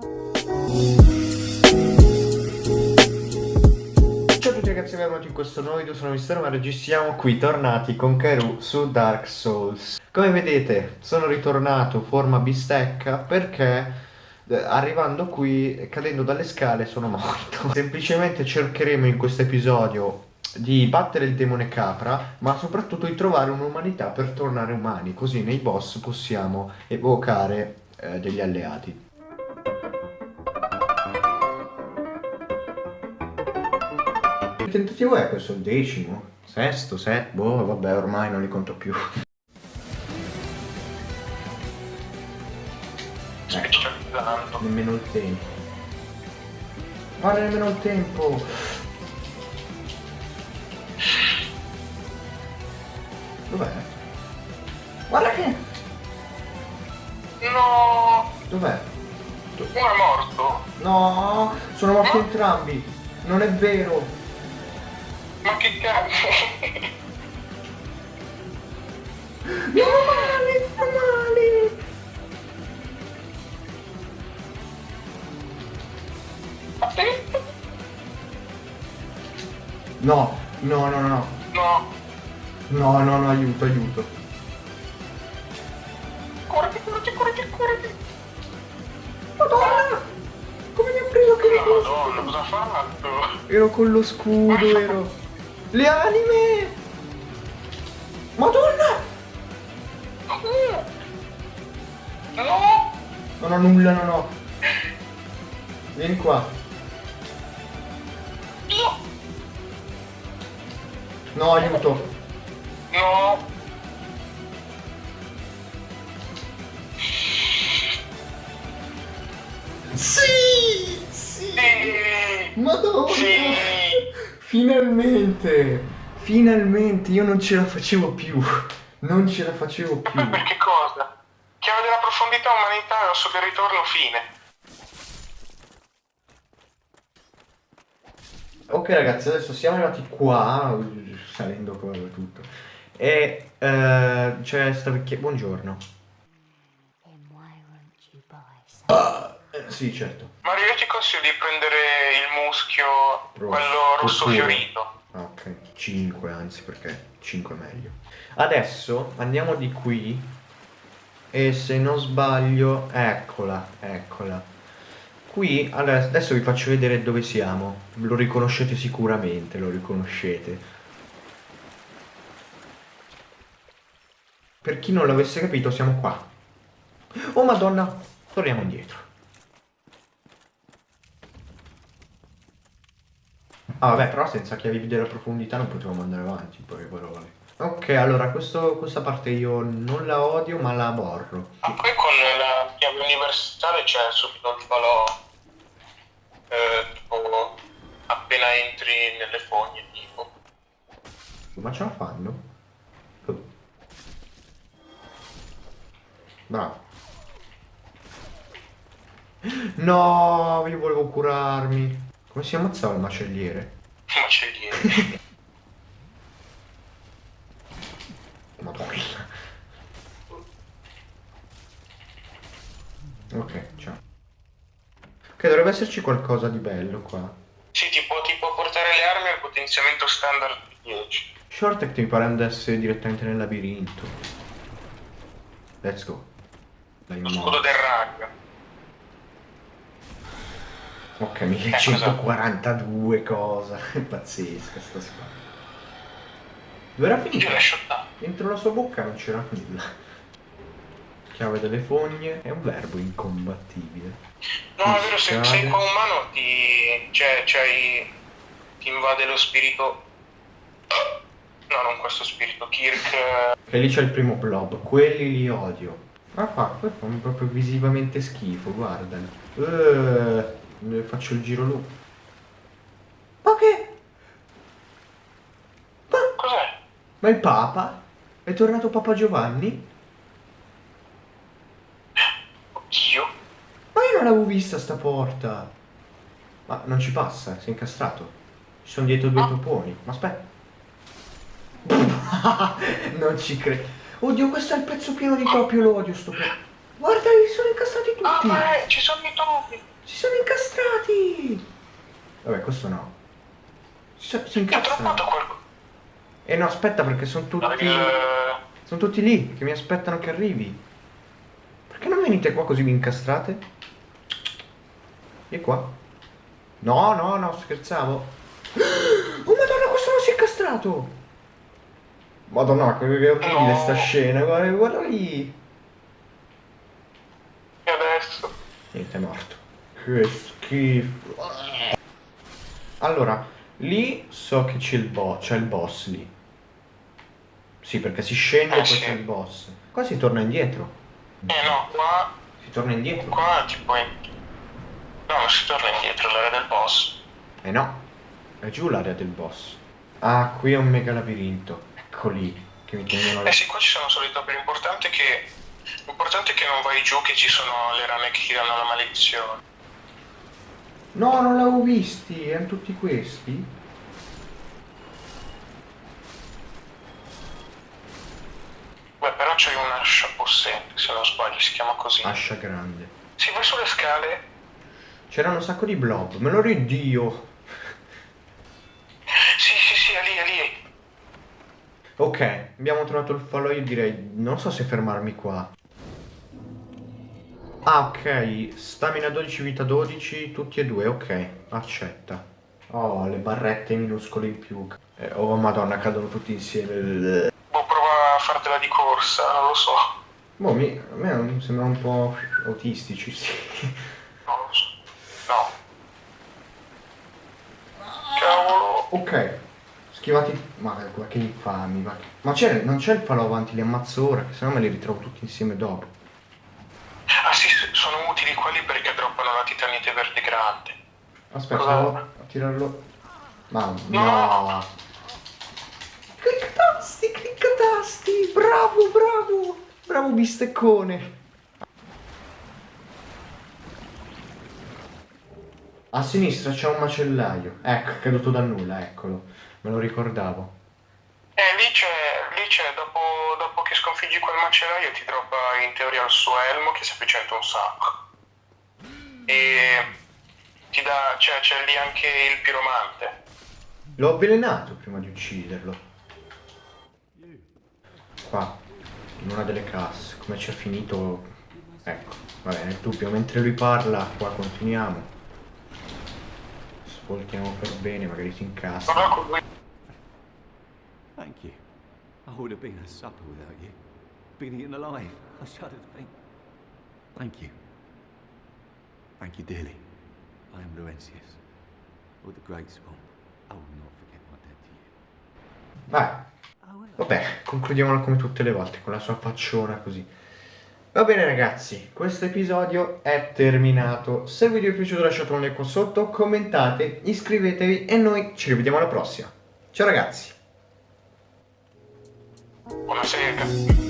Ciao a tutti ragazzi, benvenuti in questo nuovo video, sono Mistero, ma registriamo qui, tornati con Keru su Dark Souls. Come vedete, sono ritornato forma bistecca perché eh, arrivando qui, cadendo dalle scale, sono morto. Semplicemente cercheremo in questo episodio di battere il demone capra, ma soprattutto di trovare un'umanità per tornare umani, così nei boss possiamo evocare eh, degli alleati. Tentativo è questo, il decimo, sesto, settimo, boh, vabbè ormai non li conto più. Nemmeno il tempo. Guarda nemmeno il tempo. Dov'è? Guarda che... No! Dov'è? Uno è morto? No, sono morti entrambi. Non è vero. Ma che cazzo? No, male, fa male. Attento! No, no, no, no. No! No, no, no, aiuto, aiuto. Corriti, corriti, corriti, corriti! Madonna! Come mi ha preso che No, madonna, cosa ha fatto? Ero con lo scudo, ero. Le anime! Madonna! No! Non ho nulla, non ho. Vieni qua. No! Aiuto. No! Sì! Sì! Madonna! Sì! Finalmente! Finalmente! Io non ce la facevo più. Non ce la facevo più. poi per che cosa? Chiave della profondità umanità verso del ritorno fine. Ok ragazzi, adesso siamo arrivati qua, salendo qua e tutto. E eh, c'è sta vecchia... Buongiorno. Then sì, certo. Mario, io ti consiglio di prendere il muschio, Rosso, quello rosso puro. fiorito. Ok, 5 anzi perché 5 è meglio. Adesso andiamo di qui e se non sbaglio, eccola, eccola. Qui, adesso vi faccio vedere dove siamo. Lo riconoscete sicuramente, lo riconoscete. Per chi non l'avesse capito, siamo qua. Oh madonna, torniamo indietro. Ah vabbè, però senza chiavi della profondità non potevamo andare avanti, in poche parole. Ok, allora questo- questa parte io non la odio, ma la aborro. Ma poi con la chiave universale c'è subito il falò. Eh, tipo, appena entri nelle fogne, tipo. Ma ce la fanno? Oh. Bravo. No, io volevo curarmi. Come si ammazzava il macelliere? Macelliere. Madonna. Ok, ciao. Ok, dovrebbe esserci qualcosa di bello qua. sì, ti può, ti può portare le armi al potenziamento standard di 10. Shortec mi pare andasse direttamente nel labirinto. Let's go. Dai, Lo scudo del rag. Ok, 1142 cosa. È pazzesca sta spada. Dove era finita? Dentro la sua bocca non c'era nulla. Chiave delle fogne è un verbo incombattibile. No, è vero, se sei qua umano ti. cioè, c'hai. ti invade lo spirito. No, non questo spirito, Kirk. eh, E lì c'è il primo blob. Quelli li odio. Ah qua, poi fanno proprio visivamente schifo, guardali. Eh, ne faccio il giro lu. Ma che? Ma, Cos'è? ma il Papa? È tornato Papa Giovanni? Oddio. Ma io non l'avevo vista sta porta. Ma non ci passa, si è incastrato. Ci sono dietro due toponi. Ma aspetta. non ci credo. Oddio, questo è il pezzo pieno di topi, io lo odio sto pezzo. Guarda, li sono incastrati Ah, tutti. ma è- ci sono i topi. Si sono incastrati! Vabbè, questo no. Si, so- si Ti ho droppato incastrano. quel... Eh no, aspetta perché sono tutti... il... Sono tutti lì che mi aspettano che arrivi. Perché non venite qua così vi incastrate? E qua? No, no, no, scherzavo. Oh madonna, questo non si è incastrato! Madonna, che che orribile No. sta scena, guarda, guarda lì. E adesso? Niente, è morto. Che schifo. Allora, lì so che c'è il boss, c'è il boss lì. Sì, perché si scende e Eh, poi sì. c'è il boss. Qua si torna indietro. Eh no, qua... Si torna indietro. Qua tipo... In... No, non si torna indietro, l'area del boss. Eh no, è giù l'area del boss. Ah, qui è un mega labirinto. Ecco lì, che mi tengono Eh sì, qua ci sono solo i topi, l'importante è che... L'importante è che non vai giù, che ci sono le rane che ti danno la maledizione. No, non l'avevo visti, erano tutti questi. Beh, però c'è un'ascia possente, se non sbaglio, si chiama così. Ascia grande. Sì, vai sulle scale. C'erano un sacco di blob, me lo ridio. Sì, sì, sì, è lì, è lì. Ok, abbiamo trovato il falò, io direi, non so se fermarmi qua. Ah, ok, stamina 12, vita 12, tutti e due, ok, accetta. Oh, le barrette minuscole in più. Eh, oh, madonna, cadono tutti insieme. Boh, prova a fartela di corsa, non lo so. Boh, mi, a me sembrano un po' autistici, sì. Non lo so. No. Cavolo. Ok, schivati... Ma guarda che infami, ma, ma c'è, non c'è il falò avanti, li ammazzo ora, che sennò me li ritrovo tutti insieme dopo. Verde grande. Aspetta, Cosa? a tirarlo... Ma No. no! Clicca tasti, clicca tasti! Bravo, bravo! Bravo bisteccone! A sinistra c'è un macellaio. Ecco, è caduto da nulla, eccolo. Me lo ricordavo. Eh, lì c'è, lì c'è, dopo, dopo che sconfiggi quel macellaio ti droppa in teoria il suo elmo che si efficienta un sacco. E ti dà, cioè c'è lì anche il piromante. L'ho avvelenato prima di ucciderlo. Qua, in una delle casse. Come ci è finito... Ecco, vabbè, nel dubbio, mentre lui parla, qua continuiamo. Svoltiamo per bene, magari si incassa. Thank you. I would have been a supper without you. Been eaten alive. I shudder to think. Thank you. Thank you dearly. I am Laurentius, of the Great Swamp. I will not forget my debt to you. Vai, vabbè, concludiamola come tutte le volte, con la sua facciona così. Va bene ragazzi, questo episodio è terminato. Se il video vi è piaciuto lasciate un like qua sotto, commentate, iscrivetevi e noi ci rivediamo alla prossima. Ciao ragazzi! Buonasera.